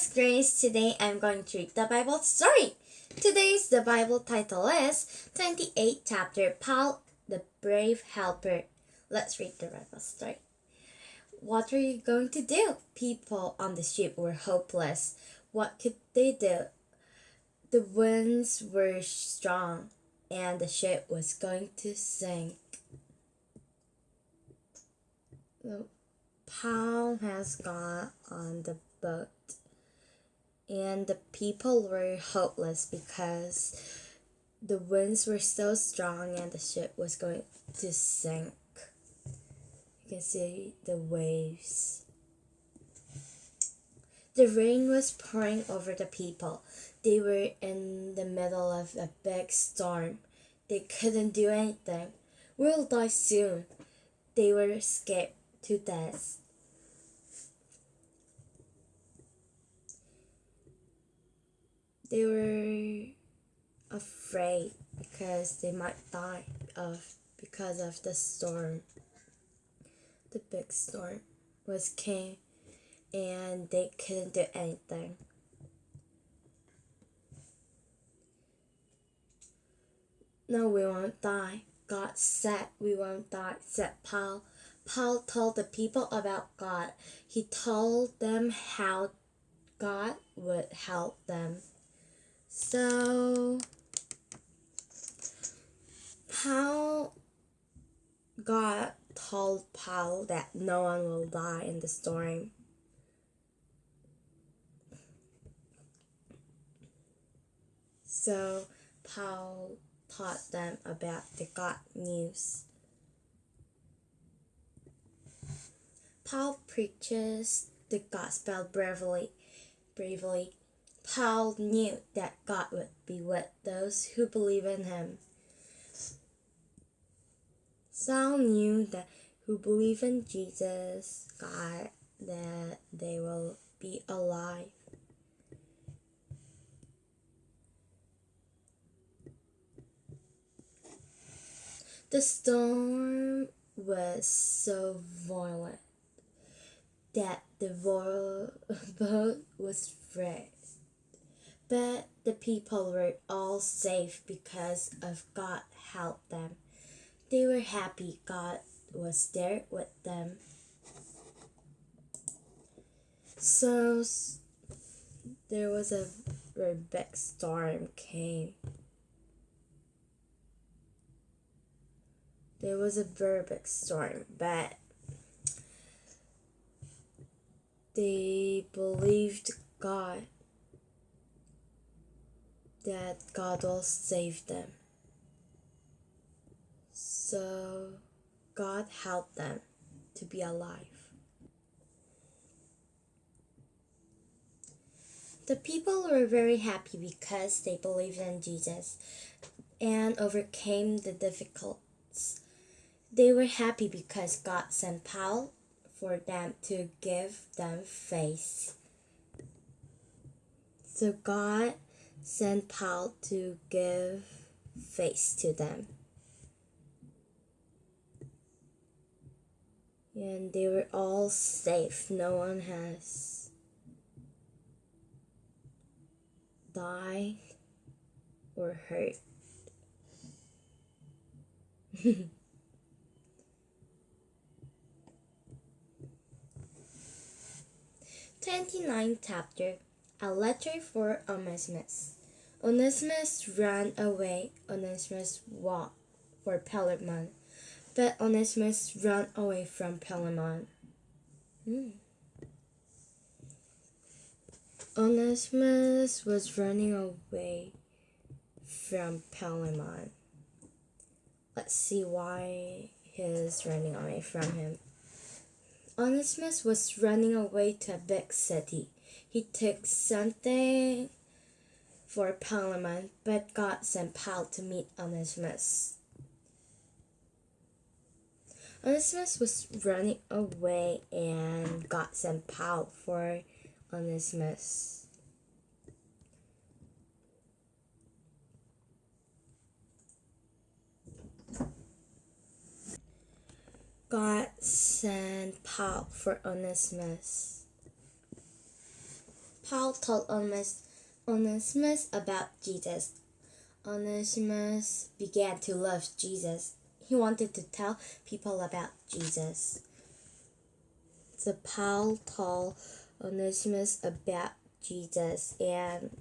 is Grace. Today I'm going to read the Bible story. Today's the Bible title is 28 chapter Paul the Brave Helper. Let's read the Bible story. What were you going to do? People on the ship were hopeless. What could they do? The winds were strong and the ship was going to sink. Paul has got on the boat and the people were hopeless because the winds were so strong and the ship was going to sink. You can see the waves. The rain was pouring over the people. They were in the middle of a big storm. They couldn't do anything. We'll die soon. They were scared to death. They were afraid because they might die of because of the storm. The big storm was came and they couldn't do anything. No, we won't die. God said we won't die, said Paul. Paul told the people about God. He told them how God would help them. So, how God told Paul that no one will die in the storm. So, Paul taught them about the God news. Paul preaches the gospel bravely, bravely Paul knew that God would be with those who believe in him. Saul knew that who believe in Jesus, God, that they will be alive. The storm was so violent that the boat was wrecked. But the people were all safe because of God helped them. They were happy God was there with them. So there was a very big storm came. There was a very big storm, but they believed God that God will save them. So God helped them to be alive. The people were very happy because they believed in Jesus and overcame the difficulties. They were happy because God sent Paul for them to give them faith. So God sent Paul to give face to them. And they were all safe. No one has died or hurt. Twenty-nine chapter a letter for Onesimus. Onesimus ran away. Onesimus walked for Philemon, but Onesimus ran away from Philemon. Hmm. Onesimus was running away from Philemon. Let's see why he's running away from him. Onesimus was running away to a big city he took something for Philemon, but God sent Paul to meet Onesimus. Onesimus was running away and God sent Paul for Onesimus. God sent Paul for Onesimus. Paul told Onesimus, Onesimus about Jesus. Onesimus began to love Jesus. He wanted to tell people about Jesus. So Paul told Onesimus about Jesus and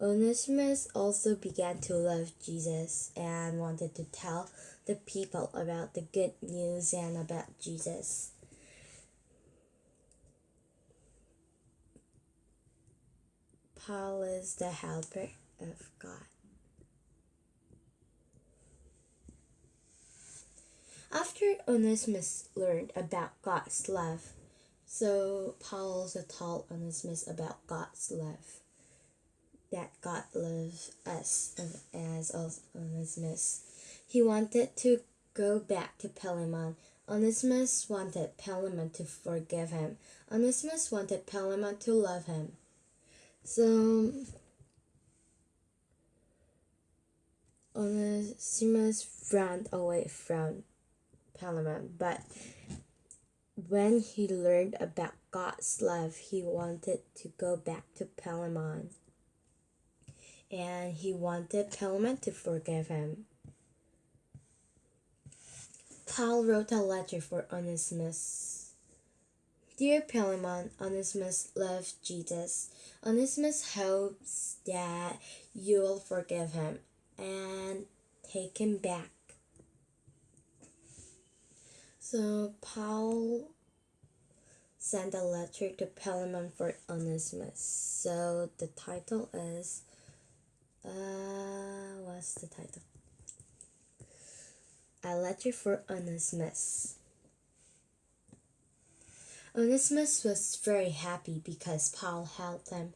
Onesimus also began to love Jesus and wanted to tell the people about the good news and about Jesus. Paul is the helper of God. After Onesimus learned about God's love, so Paul also told Onesimus about God's love. That God loves us as Onesimus. He wanted to go back to Philemon. Onesimus wanted Philemon to forgive him. Onesimus wanted Philemon to love him. So on a Onesimus ran away from Philemon, but when he learned about God's love, he wanted to go back to Philemon. And he wanted Philemon to forgive him. Paul wrote a letter for Onesimus. Dear Philemon, Onesimus loves Jesus. Onesimus hopes that you will forgive him and take him back. So Paul sent a letter to Philemon for Onesimus. So the title is uh what's the title? A letter for Onesimus. Onesimus was very happy because Paul helped him.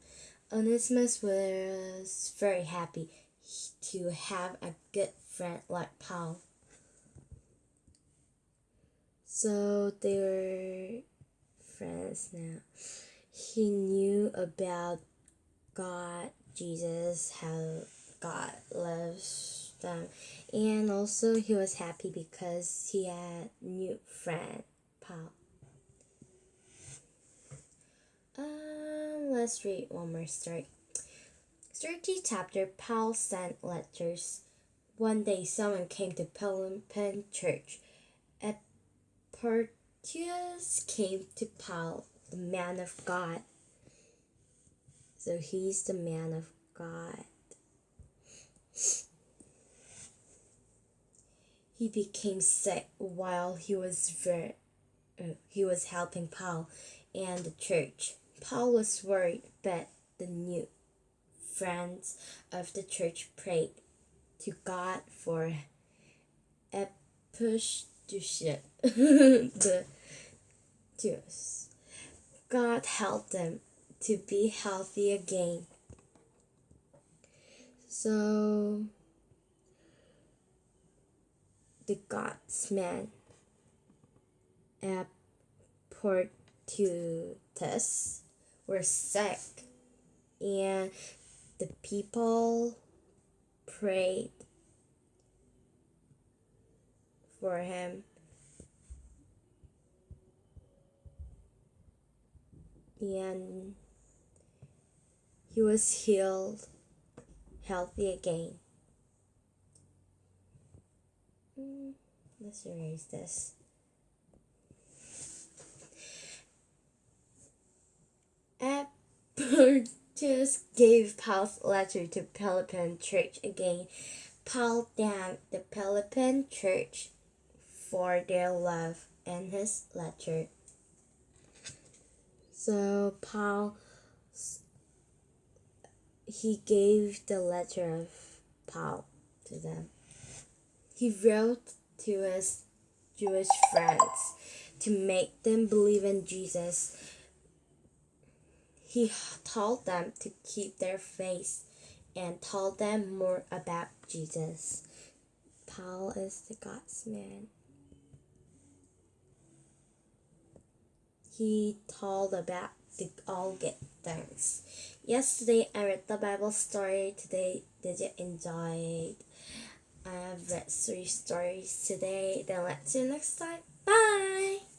Onesimus was very happy to have a good friend like Paul. So they were friends now. He knew about God, Jesus, how God loves them, and also he was happy because he had new friend, Paul. Let's read one more story. Story chapter Paul sent letters. One day someone came to Pelham Church. Tertius came to Paul, the man of God. So he's the man of God. He became sick while he was ver- uh, he was helping Paul and the church. Paul was worried, but the new friends of the church prayed to God for push the Jews. God helped them to be healthy again. So the God's man at Portutus were sick and the people prayed for him. And he was healed, healthy again. Mm, let's erase this. Just gave Paul's letter to Pelopon church again. Paul thanked the Pelopon church for their love in his letter. So Paul he gave the letter of Paul to them. He wrote to his Jewish friends to make them believe in Jesus. He told them to keep their faith and told them more about Jesus. Paul is the God's man. he told about the all good things. Yesterday I read the Bible story. Today, did you enjoy it? I have read three stories today. Then let's see you next time. Bye!